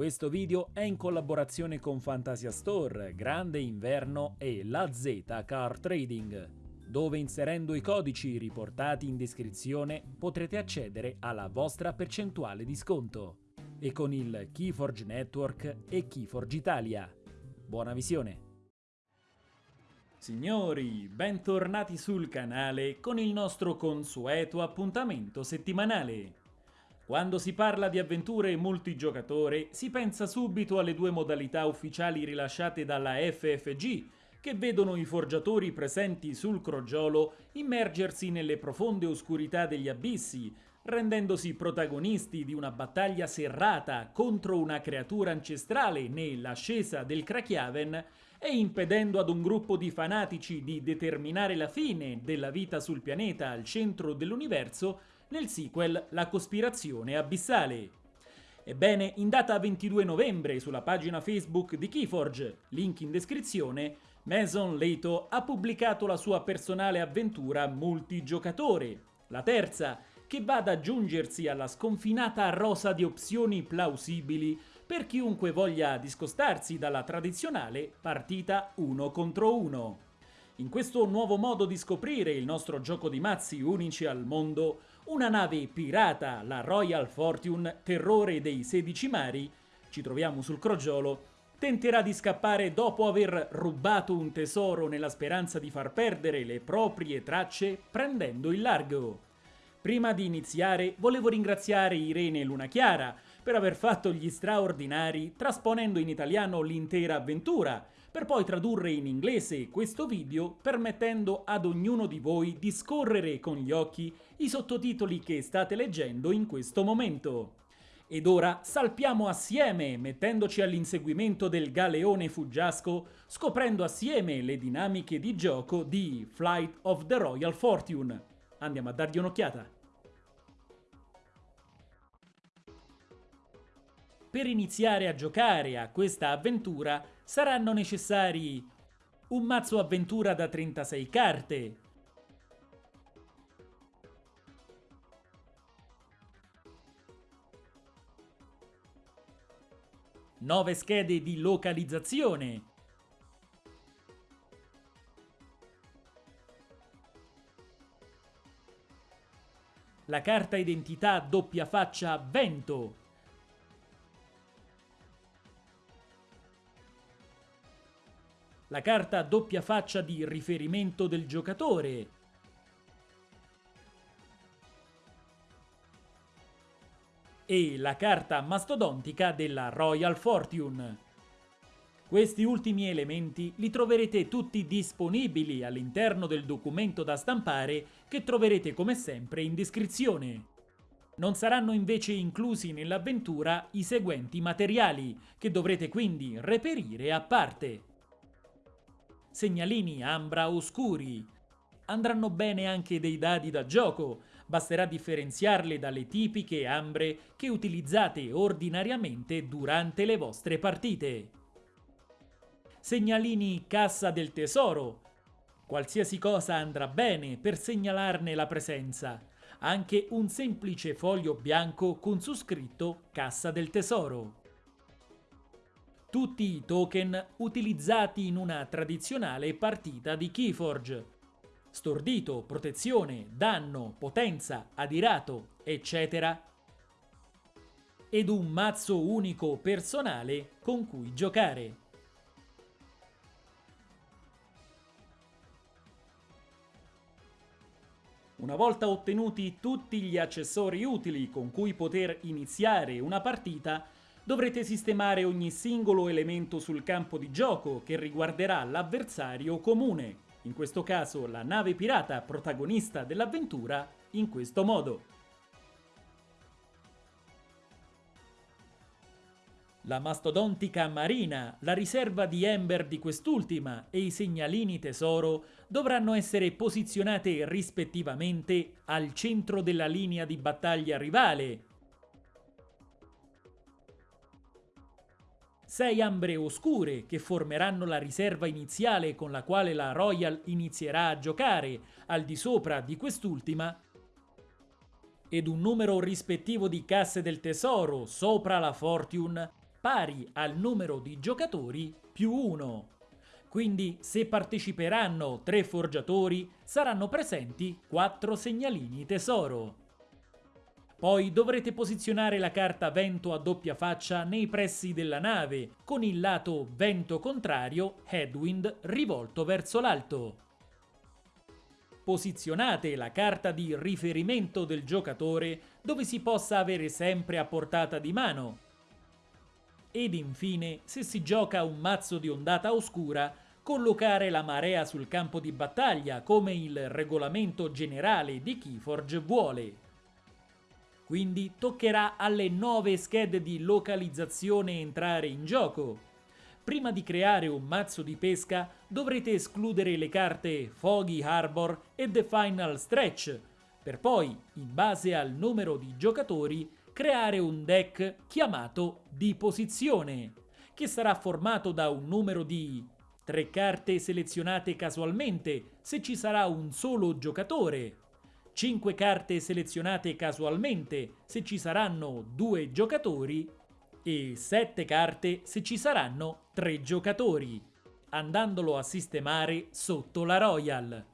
Questo video è in collaborazione con Fantasia Store, Grande Inverno e La Z Car Trading, dove inserendo i codici riportati in descrizione potrete accedere alla vostra percentuale di sconto. E con il Keyforge Network e Keyforge Italia. Buona visione! Signori, bentornati sul canale con il nostro consueto appuntamento settimanale. Quando si parla di avventure multigiocatore si pensa subito alle due modalità ufficiali rilasciate dalla FFG che vedono i forgiatori presenti sul crogiolo immergersi nelle profonde oscurità degli abissi, rendendosi protagonisti di una battaglia serrata contro una creatura ancestrale nell'ascesa del Krakiaven e impedendo ad un gruppo di fanatici di determinare la fine della vita sul pianeta al centro dell'universo nel sequel La cospirazione abissale. Ebbene, in data 22 novembre sulla pagina Facebook di Keyforge, link in descrizione, Mason Leto ha pubblicato la sua personale avventura multigiocatore, la terza, che va ad aggiungersi alla sconfinata rosa di opzioni plausibili per chiunque voglia discostarsi dalla tradizionale partita 1 contro 1. In questo nuovo modo di scoprire il nostro gioco di mazzi unici al mondo, una nave pirata, la Royal Fortune, terrore dei 16 mari, ci troviamo sul crogiolo, tenterà di scappare dopo aver rubato un tesoro nella speranza di far perdere le proprie tracce prendendo il largo. Prima di iniziare volevo ringraziare Irene Luna Chiara per aver fatto gli straordinari trasponendo in italiano l'intera avventura, per poi tradurre in inglese questo video permettendo ad ognuno di voi di scorrere con gli occhi i sottotitoli che state leggendo in questo momento. Ed ora salpiamo assieme, mettendoci all'inseguimento del galeone fuggiasco, scoprendo assieme le dinamiche di gioco di Flight of the Royal Fortune. Andiamo a dargli un'occhiata. Per iniziare a giocare a questa avventura saranno necessari un mazzo avventura da 36 carte, nove schede di localizzazione, la carta identità doppia faccia vento, la carta doppia faccia di riferimento del giocatore, e la carta mastodontica della Royal Fortune. Questi ultimi elementi li troverete tutti disponibili all'interno del documento da stampare che troverete come sempre in descrizione. Non saranno invece inclusi nell'avventura i seguenti materiali, che dovrete quindi reperire a parte segnalini ambra oscuri. Andranno bene anche dei dadi da gioco, basterà differenziarle dalle tipiche ambre che utilizzate ordinariamente durante le vostre partite. Segnalini cassa del tesoro. Qualsiasi cosa andrà bene per segnalarne la presenza, anche un semplice foglio bianco con su scritto cassa del tesoro tutti i token utilizzati in una tradizionale partita di Keyforge. Stordito, protezione, danno, potenza, adirato, eccetera. Ed un mazzo unico personale con cui giocare. Una volta ottenuti tutti gli accessori utili con cui poter iniziare una partita, dovrete sistemare ogni singolo elemento sul campo di gioco che riguarderà l'avversario comune, in questo caso la nave pirata protagonista dell'avventura, in questo modo. La mastodontica marina, la riserva di Ember di quest'ultima e i segnalini tesoro dovranno essere posizionate rispettivamente al centro della linea di battaglia rivale, sei ambre oscure che formeranno la riserva iniziale con la quale la Royal inizierà a giocare al di sopra di quest'ultima ed un numero rispettivo di casse del tesoro sopra la Fortune pari al numero di giocatori più 1. Quindi se parteciperanno 3 forgiatori saranno presenti 4 segnalini tesoro. Poi dovrete posizionare la carta vento a doppia faccia nei pressi della nave, con il lato vento contrario, headwind, rivolto verso l'alto. Posizionate la carta di riferimento del giocatore dove si possa avere sempre a portata di mano. Ed infine, se si gioca un mazzo di ondata oscura, collocare la marea sul campo di battaglia come il regolamento generale di Keyforge vuole. Quindi toccherà alle nuove schede di localizzazione entrare in gioco. Prima di creare un mazzo di pesca dovrete escludere le carte Foggy Harbor e The Final Stretch, per poi, in base al numero di giocatori, creare un deck chiamato di posizione, che sarà formato da un numero di 3 carte selezionate casualmente se ci sarà un solo giocatore, 5 carte selezionate casualmente se ci saranno 2 giocatori e 7 carte se ci saranno 3 giocatori, andandolo a sistemare sotto la Royal.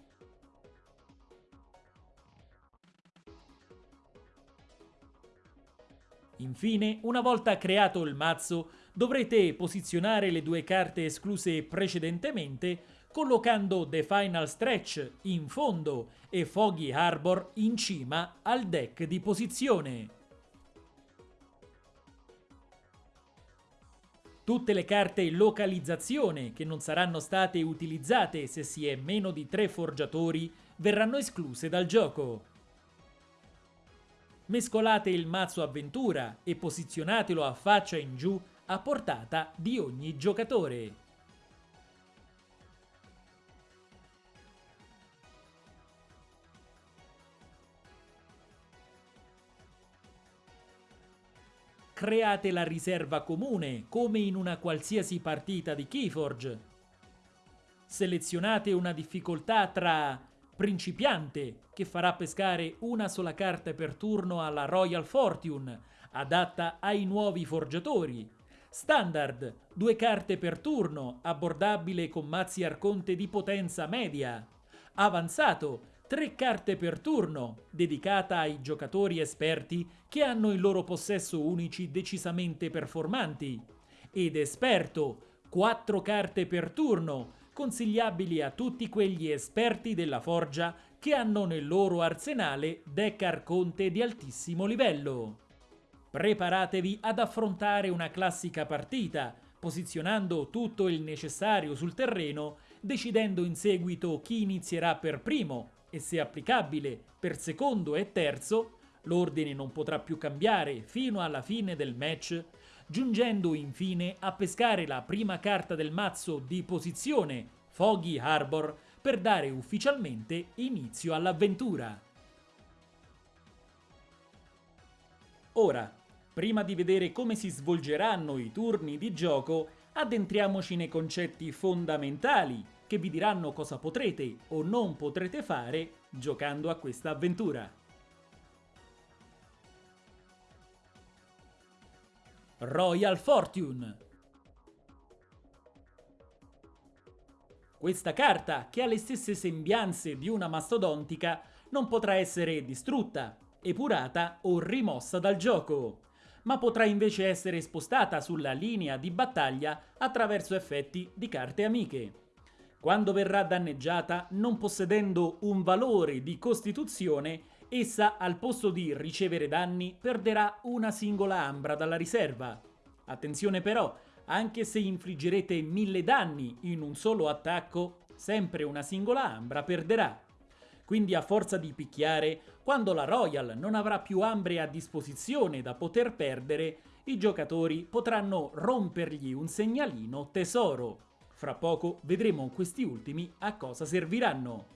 Infine, una volta creato il mazzo, dovrete posizionare le due carte escluse precedentemente collocando The Final Stretch in fondo e Foggy Harbor in cima al deck di posizione. Tutte le carte localizzazione che non saranno state utilizzate se si è meno di 3 forgiatori verranno escluse dal gioco. Mescolate il mazzo avventura e posizionatelo a faccia in giù a portata di ogni giocatore. Create la riserva comune, come in una qualsiasi partita di Keyforge. Selezionate una difficoltà tra principiante, che farà pescare una sola carta per turno alla Royal Fortune, adatta ai nuovi forgiatori. Standard, due carte per turno, abbordabile con mazzi arconte di potenza media. Avanzato, tre carte per turno, dedicata ai giocatori esperti che hanno in loro possesso unici decisamente performanti, ed esperto, quattro carte per turno, consigliabili a tutti quegli esperti della forgia che hanno nel loro arsenale deck arconte di altissimo livello. Preparatevi ad affrontare una classica partita, posizionando tutto il necessario sul terreno, decidendo in seguito chi inizierà per primo, e se applicabile per secondo e terzo, l'ordine non potrà più cambiare fino alla fine del match, giungendo infine a pescare la prima carta del mazzo di posizione, Foggy Harbor, per dare ufficialmente inizio all'avventura. Ora, prima di vedere come si svolgeranno i turni di gioco, addentriamoci nei concetti fondamentali che vi diranno cosa potrete o non potrete fare giocando a questa avventura. Royal Fortune Questa carta, che ha le stesse sembianze di una mastodontica, non potrà essere distrutta, epurata o rimossa dal gioco, ma potrà invece essere spostata sulla linea di battaglia attraverso effetti di carte amiche quando verrà danneggiata non possedendo un valore di costituzione, essa al posto di ricevere danni perderà una singola ambra dalla riserva. Attenzione però, anche se infliggerete mille danni in un solo attacco, sempre una singola ambra perderà. Quindi a forza di picchiare, quando la Royal non avrà più ambre a disposizione da poter perdere, i giocatori potranno rompergli un segnalino tesoro. Fra poco vedremo questi ultimi a cosa serviranno.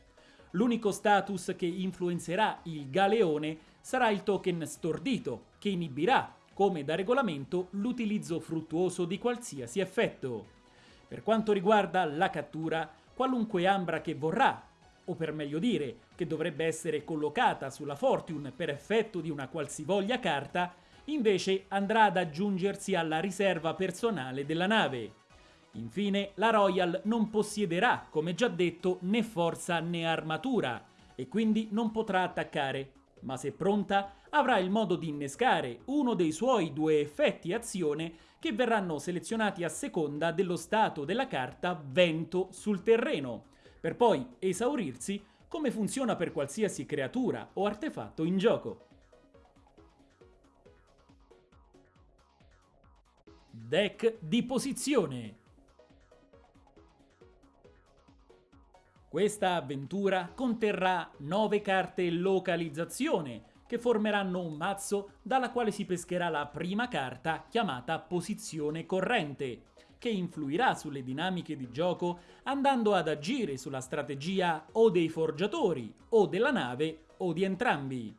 L'unico status che influenzerà il galeone sarà il token stordito, che inibirà, come da regolamento, l'utilizzo fruttuoso di qualsiasi effetto. Per quanto riguarda la cattura, qualunque ambra che vorrà, o per meglio dire, che dovrebbe essere collocata sulla Fortune per effetto di una qualsivoglia carta, invece andrà ad aggiungersi alla riserva personale della nave. Infine, la Royal non possiederà, come già detto, né forza né armatura e quindi non potrà attaccare, ma se pronta avrà il modo di innescare uno dei suoi due effetti azione che verranno selezionati a seconda dello stato della carta vento sul terreno, per poi esaurirsi come funziona per qualsiasi creatura o artefatto in gioco. Deck di posizione Questa avventura conterrà 9 carte localizzazione che formeranno un mazzo dalla quale si pescherà la prima carta chiamata posizione corrente, che influirà sulle dinamiche di gioco andando ad agire sulla strategia o dei forgiatori, o della nave, o di entrambi.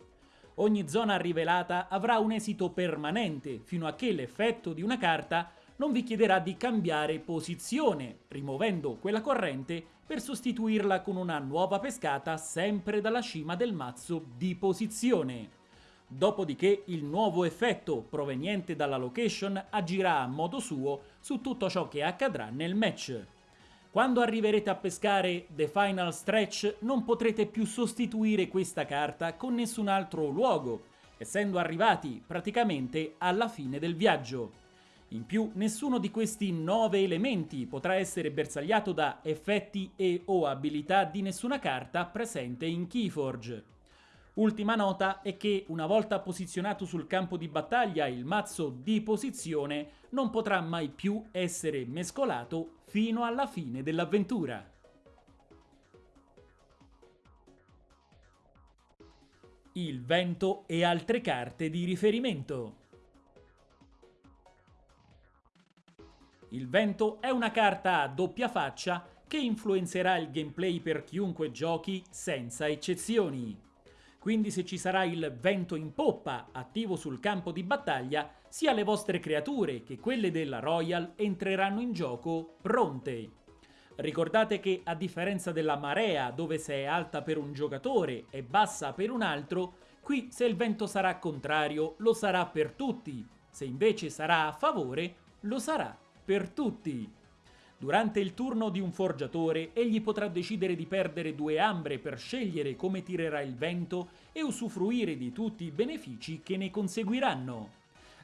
Ogni zona rivelata avrà un esito permanente fino a che l'effetto di una carta non vi chiederà di cambiare posizione, rimuovendo quella corrente per sostituirla con una nuova pescata sempre dalla cima del mazzo di posizione. Dopodiché il nuovo effetto proveniente dalla location agirà a modo suo su tutto ciò che accadrà nel match. Quando arriverete a pescare The Final Stretch non potrete più sostituire questa carta con nessun altro luogo, essendo arrivati praticamente alla fine del viaggio. In più, nessuno di questi nove elementi potrà essere bersagliato da effetti e o abilità di nessuna carta presente in Keyforge. Ultima nota è che una volta posizionato sul campo di battaglia il mazzo di posizione non potrà mai più essere mescolato fino alla fine dell'avventura. Il vento e altre carte di riferimento Il vento è una carta a doppia faccia che influenzerà il gameplay per chiunque giochi senza eccezioni. Quindi se ci sarà il vento in poppa attivo sul campo di battaglia, sia le vostre creature che quelle della Royal entreranno in gioco pronte. Ricordate che a differenza della marea dove se è alta per un giocatore e bassa per un altro, qui se il vento sarà contrario lo sarà per tutti, se invece sarà a favore lo sarà per tutti. Durante il turno di un forgiatore, egli potrà decidere di perdere due ambre per scegliere come tirerà il vento e usufruire di tutti i benefici che ne conseguiranno.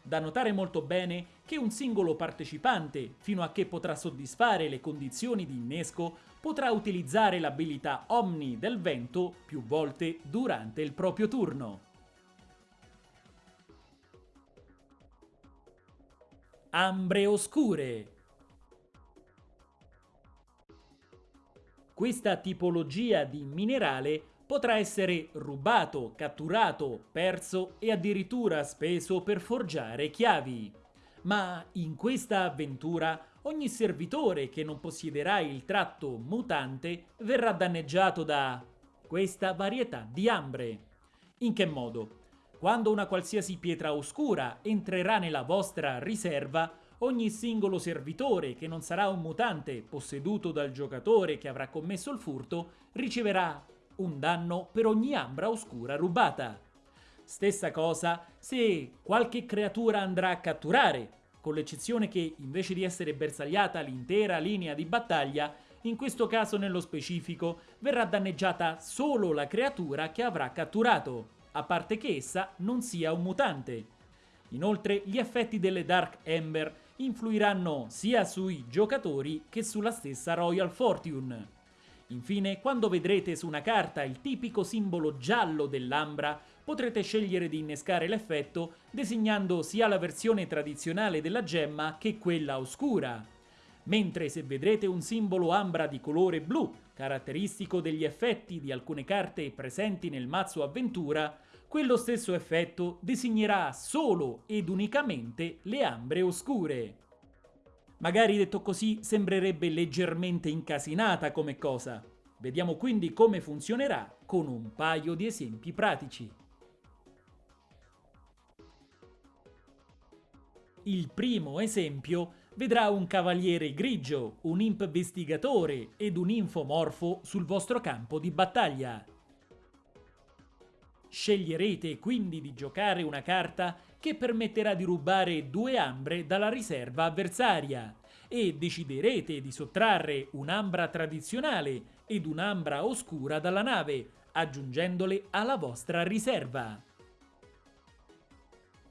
Da notare molto bene che un singolo partecipante, fino a che potrà soddisfare le condizioni di innesco, potrà utilizzare l'abilità Omni del vento più volte durante il proprio turno. Ambre oscure. Questa tipologia di minerale potrà essere rubato, catturato, perso e addirittura speso per forgiare chiavi. Ma in questa avventura ogni servitore che non possiederà il tratto mutante verrà danneggiato da questa varietà di ambre. In che modo? Quando una qualsiasi pietra oscura entrerà nella vostra riserva, ogni singolo servitore che non sarà un mutante posseduto dal giocatore che avrà commesso il furto riceverà un danno per ogni ambra oscura rubata. Stessa cosa se qualche creatura andrà a catturare, con l'eccezione che invece di essere bersagliata l'intera linea di battaglia, in questo caso nello specifico verrà danneggiata solo la creatura che avrà catturato a parte che essa non sia un mutante. Inoltre gli effetti delle Dark Ember influiranno sia sui giocatori che sulla stessa Royal Fortune. Infine, quando vedrete su una carta il tipico simbolo giallo dell'ambra, potrete scegliere di innescare l'effetto designando sia la versione tradizionale della gemma che quella oscura. Mentre se vedrete un simbolo ambra di colore blu, caratteristico degli effetti di alcune carte presenti nel mazzo avventura, quello stesso effetto designerà solo ed unicamente le ambre oscure. Magari detto così sembrerebbe leggermente incasinata come cosa. Vediamo quindi come funzionerà con un paio di esempi pratici. Il primo esempio vedrà un cavaliere grigio, un investigatore ed un infomorfo sul vostro campo di battaglia. Sceglierete quindi di giocare una carta che permetterà di rubare due ambre dalla riserva avversaria e deciderete di sottrarre un'ambra tradizionale ed un'ambra oscura dalla nave, aggiungendole alla vostra riserva.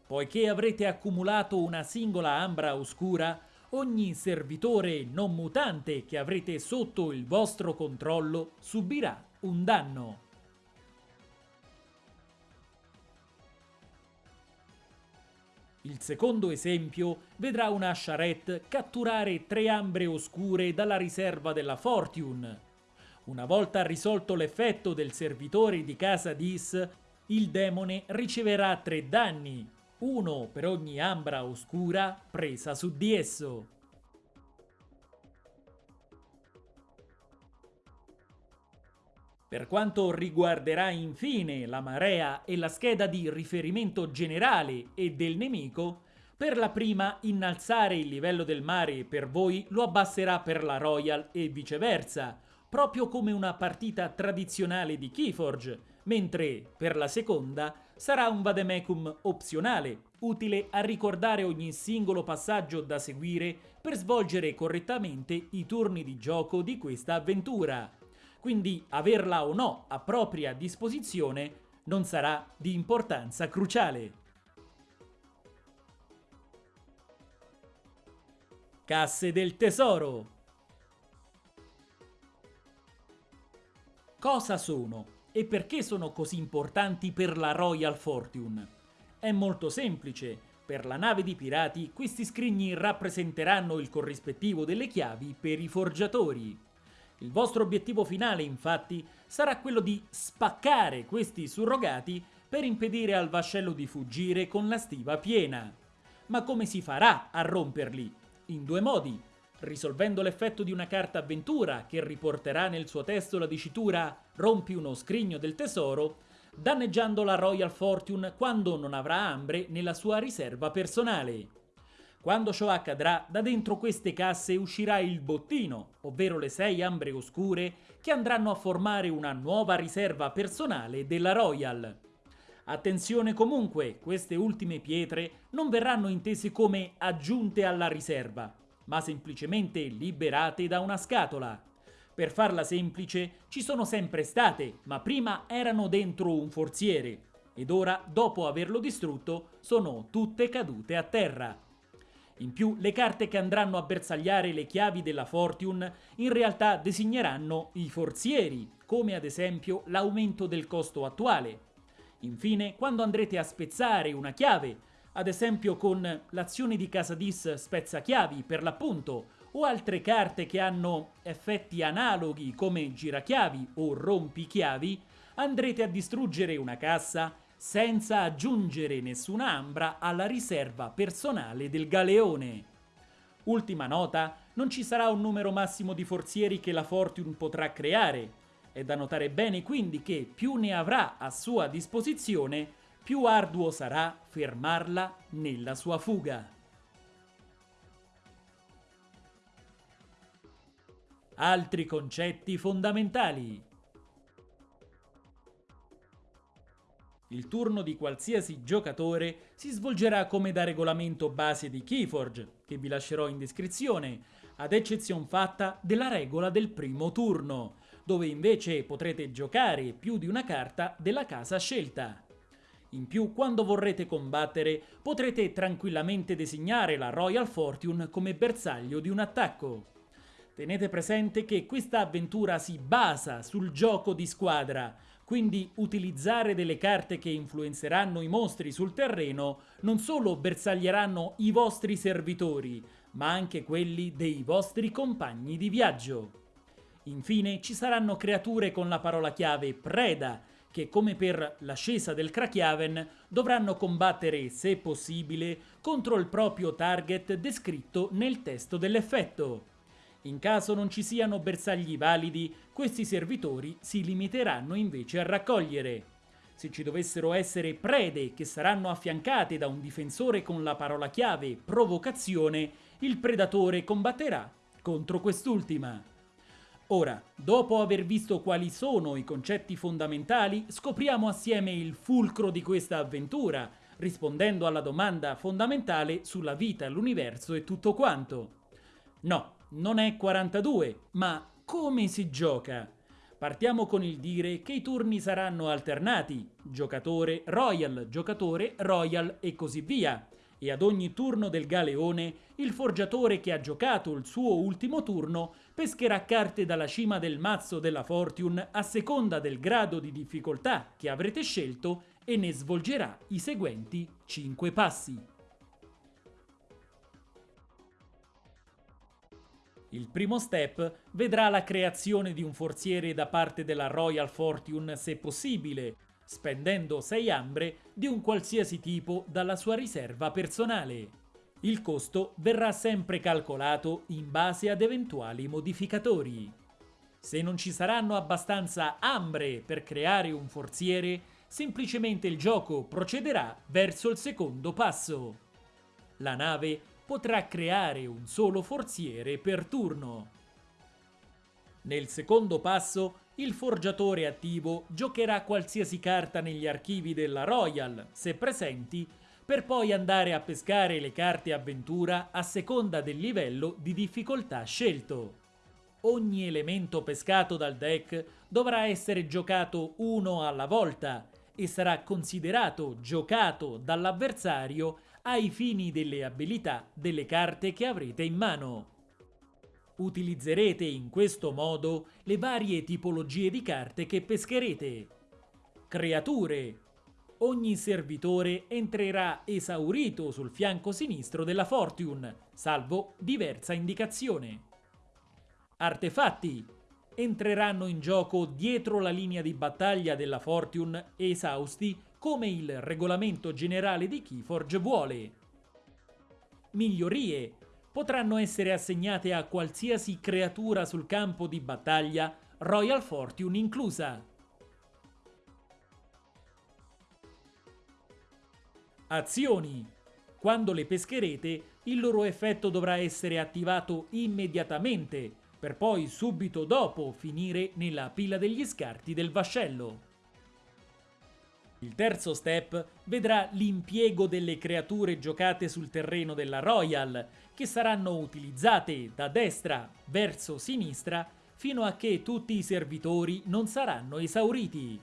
Poiché avrete accumulato una singola ambra oscura, ogni servitore non mutante che avrete sotto il vostro controllo subirà un danno. Il secondo esempio vedrà una charrette catturare tre ambre oscure dalla riserva della Fortune. Una volta risolto l'effetto del servitore di casa Dis, il demone riceverà tre danni, uno per ogni ambra oscura presa su di esso. Per quanto riguarderà infine la marea e la scheda di riferimento generale e del nemico, per la prima innalzare il livello del mare per voi lo abbasserà per la Royal e viceversa, proprio come una partita tradizionale di Keyforge, mentre per la seconda sarà un vademecum opzionale, utile a ricordare ogni singolo passaggio da seguire per svolgere correttamente i turni di gioco di questa avventura. Quindi averla o no a propria disposizione non sarà di importanza cruciale. Casse del tesoro Cosa sono? E perché sono così importanti per la Royal Fortune? È molto semplice. Per la nave di pirati questi scrigni rappresenteranno il corrispettivo delle chiavi per i forgiatori. Il vostro obiettivo finale, infatti, sarà quello di spaccare questi surrogati per impedire al vascello di fuggire con la stiva piena. Ma come si farà a romperli? In due modi risolvendo l'effetto di una carta avventura che riporterà nel suo testo la dicitura rompi uno scrigno del tesoro, danneggiando la Royal Fortune quando non avrà ambre nella sua riserva personale. Quando ciò accadrà, da dentro queste casse uscirà il bottino, ovvero le sei ambre oscure che andranno a formare una nuova riserva personale della Royal. Attenzione comunque, queste ultime pietre non verranno intese come aggiunte alla riserva, ma semplicemente liberate da una scatola. Per farla semplice, ci sono sempre state, ma prima erano dentro un forziere, ed ora, dopo averlo distrutto, sono tutte cadute a terra. In più, le carte che andranno a bersagliare le chiavi della Fortune in realtà designeranno i forzieri, come ad esempio l'aumento del costo attuale. Infine, quando andrete a spezzare una chiave, ad esempio con l'azione di Casadis spezzachiavi per l'appunto, o altre carte che hanno effetti analoghi come girachiavi o rompichiavi, andrete a distruggere una cassa senza aggiungere nessuna ambra alla riserva personale del galeone. Ultima nota, non ci sarà un numero massimo di forzieri che la Fortune potrà creare. È da notare bene quindi che più ne avrà a sua disposizione, più arduo sarà fermarla nella sua fuga. Altri concetti fondamentali. Il turno di qualsiasi giocatore si svolgerà come da regolamento base di Keyforge, che vi lascerò in descrizione, ad eccezione fatta della regola del primo turno, dove invece potrete giocare più di una carta della casa scelta. In più, quando vorrete combattere, potrete tranquillamente designare la Royal Fortune come bersaglio di un attacco. Tenete presente che questa avventura si basa sul gioco di squadra, quindi utilizzare delle carte che influenzeranno i mostri sul terreno non solo bersaglieranno i vostri servitori, ma anche quelli dei vostri compagni di viaggio. Infine ci saranno creature con la parola chiave preda, che come per l'ascesa del Krakiaven dovranno combattere, se possibile, contro il proprio target descritto nel testo dell'effetto. In caso non ci siano bersagli validi, questi servitori si limiteranno invece a raccogliere. Se ci dovessero essere prede che saranno affiancate da un difensore con la parola chiave provocazione, il predatore combatterà contro quest'ultima. Ora, dopo aver visto quali sono i concetti fondamentali, scopriamo assieme il fulcro di questa avventura, rispondendo alla domanda fondamentale sulla vita, l'universo e tutto quanto. No, non è 42, ma come si gioca? Partiamo con il dire che i turni saranno alternati, giocatore royal, giocatore royal e così via. E ad ogni turno del galeone, il forgiatore che ha giocato il suo ultimo turno pescherà carte dalla cima del mazzo della Fortune a seconda del grado di difficoltà che avrete scelto e ne svolgerà i seguenti 5 passi. Il primo step vedrà la creazione di un forziere da parte della Royal Fortune se possibile, spendendo 6 ambre di un qualsiasi tipo dalla sua riserva personale. Il costo verrà sempre calcolato in base ad eventuali modificatori. Se non ci saranno abbastanza ambre per creare un forziere, semplicemente il gioco procederà verso il secondo passo. La nave potrà creare un solo forziere per turno. Nel secondo passo, il forgiatore attivo giocherà qualsiasi carta negli archivi della Royal, se presenti, per poi andare a pescare le carte avventura a seconda del livello di difficoltà scelto. Ogni elemento pescato dal deck dovrà essere giocato uno alla volta e sarà considerato giocato dall'avversario ai fini delle abilità delle carte che avrete in mano. Utilizzerete in questo modo le varie tipologie di carte che pescherete. Creature. Ogni servitore entrerà esaurito sul fianco sinistro della Fortune, salvo diversa indicazione. Artefatti. Entreranno in gioco dietro la linea di battaglia della Fortune esausti come il regolamento generale di Keyforge vuole. Migliorie potranno essere assegnate a qualsiasi creatura sul campo di battaglia, Royal Fortune inclusa. Azioni. Quando le pescherete, il loro effetto dovrà essere attivato immediatamente, per poi subito dopo finire nella pila degli scarti del vascello. Il terzo step vedrà l'impiego delle creature giocate sul terreno della Royal, che saranno utilizzate da destra verso sinistra fino a che tutti i servitori non saranno esauriti.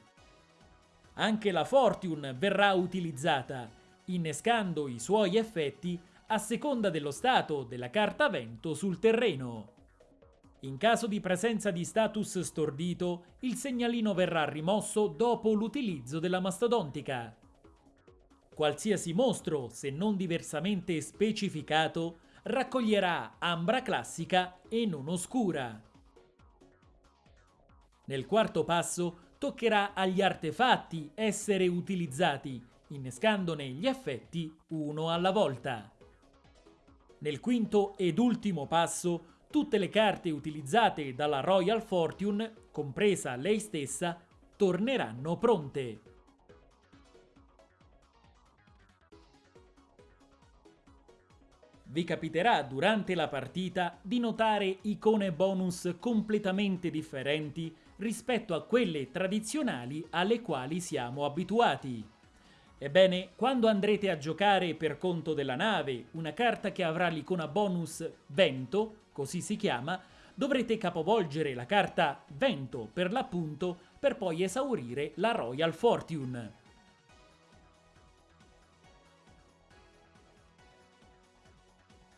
Anche la Fortune verrà utilizzata, innescando i suoi effetti a seconda dello stato della carta vento sul terreno. In caso di presenza di status stordito, il segnalino verrà rimosso dopo l'utilizzo della mastodontica. Qualsiasi mostro, se non diversamente specificato, raccoglierà ambra classica e non oscura. Nel quarto passo toccherà agli artefatti essere utilizzati, innescandone gli effetti uno alla volta. Nel quinto ed ultimo passo tutte le carte utilizzate dalla Royal Fortune, compresa lei stessa, torneranno pronte. Vi capiterà durante la partita di notare icone bonus completamente differenti rispetto a quelle tradizionali alle quali siamo abituati. Ebbene, quando andrete a giocare per conto della nave una carta che avrà l'icona bonus Vento, così si chiama, dovrete capovolgere la carta Vento per l'appunto per poi esaurire la Royal Fortune.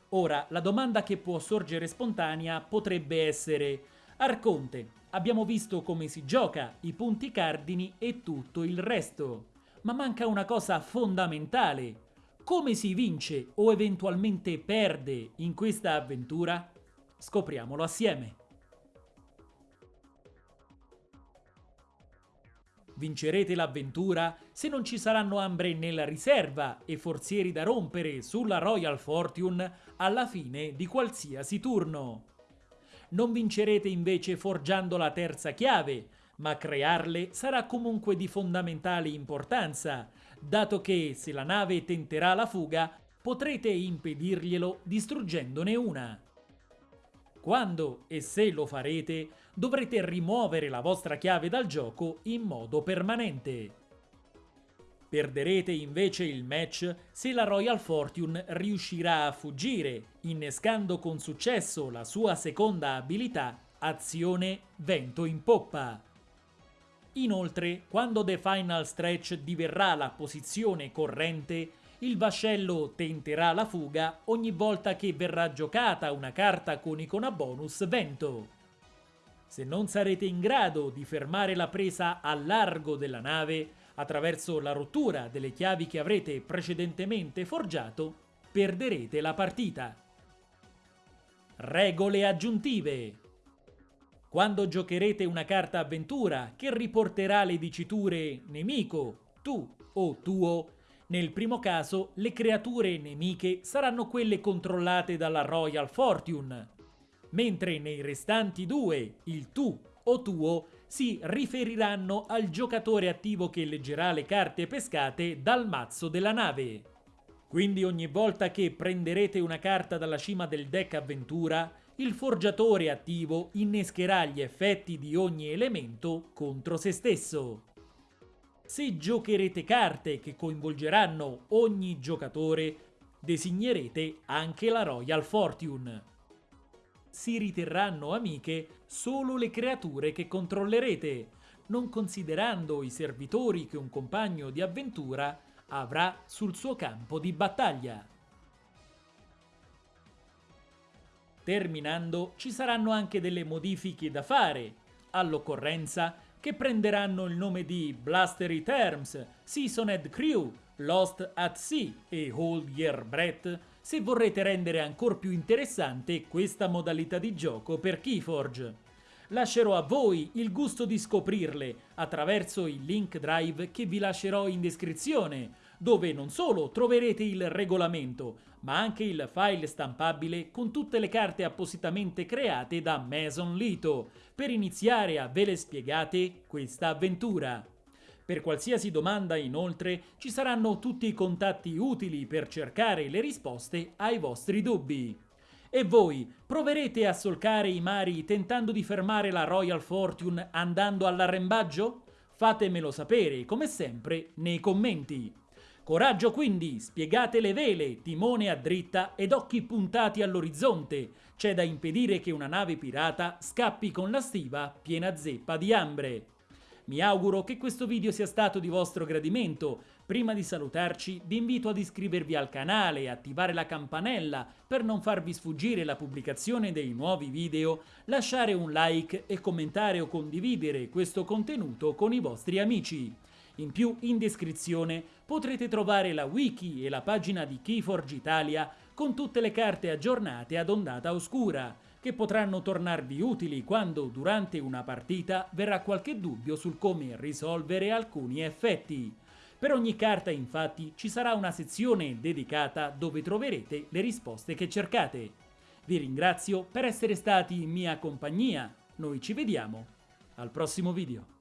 Ora, la domanda che può sorgere spontanea potrebbe essere Arconte, abbiamo visto come si gioca, i punti cardini e tutto il resto. Ma manca una cosa fondamentale. Come si vince o eventualmente perde in questa avventura? Scopriamolo assieme. Vincerete l'avventura se non ci saranno ambre nella riserva e forzieri da rompere sulla Royal Fortune alla fine di qualsiasi turno. Non vincerete invece forgiando la terza chiave, ma crearle sarà comunque di fondamentale importanza, dato che se la nave tenterà la fuga potrete impedirglielo distruggendone una. Quando e se lo farete, dovrete rimuovere la vostra chiave dal gioco in modo permanente. Perderete invece il match se la Royal Fortune riuscirà a fuggire, innescando con successo la sua seconda abilità, azione vento in poppa. Inoltre, quando The Final Stretch diverrà la posizione corrente, il vascello tenterà la fuga ogni volta che verrà giocata una carta con icona bonus vento. Se non sarete in grado di fermare la presa a largo della nave, attraverso la rottura delle chiavi che avrete precedentemente forgiato, perderete la partita. Regole aggiuntive quando giocherete una carta avventura che riporterà le diciture nemico, tu o tuo, nel primo caso le creature nemiche saranno quelle controllate dalla Royal Fortune, mentre nei restanti due, il tu o tuo, si riferiranno al giocatore attivo che leggerà le carte pescate dal mazzo della nave. Quindi ogni volta che prenderete una carta dalla cima del deck avventura, il forgiatore attivo innescherà gli effetti di ogni elemento contro se stesso. Se giocherete carte che coinvolgeranno ogni giocatore, designerete anche la Royal Fortune si riterranno amiche solo le creature che controllerete, non considerando i servitori che un compagno di avventura avrà sul suo campo di battaglia. Terminando, ci saranno anche delle modifiche da fare, all'occorrenza che prenderanno il nome di Blastery Terms, Seasoned Crew, Lost at Sea e Hold Year Breath se vorrete rendere ancora più interessante questa modalità di gioco per Keyforge. Lascerò a voi il gusto di scoprirle attraverso il link drive che vi lascerò in descrizione, dove non solo troverete il regolamento, ma anche il file stampabile con tutte le carte appositamente create da Mason Lito, per iniziare a ve le spiegate questa avventura. Per qualsiasi domanda, inoltre, ci saranno tutti i contatti utili per cercare le risposte ai vostri dubbi. E voi proverete a solcare i mari tentando di fermare la Royal Fortune andando all'arrembaggio? Fatemelo sapere, come sempre, nei commenti. Coraggio quindi, spiegate le vele, timone a dritta ed occhi puntati all'orizzonte. C'è da impedire che una nave pirata scappi con la stiva piena zeppa di ambre. Mi auguro che questo video sia stato di vostro gradimento. Prima di salutarci vi invito ad iscrivervi al canale e attivare la campanella per non farvi sfuggire la pubblicazione dei nuovi video, lasciare un like e commentare o condividere questo contenuto con i vostri amici. In più, in descrizione potrete trovare la wiki e la pagina di Keyforge Italia con tutte le carte aggiornate ad ondata oscura che potranno tornarvi utili quando durante una partita verrà qualche dubbio sul come risolvere alcuni effetti. Per ogni carta infatti ci sarà una sezione dedicata dove troverete le risposte che cercate. Vi ringrazio per essere stati in mia compagnia, noi ci vediamo al prossimo video.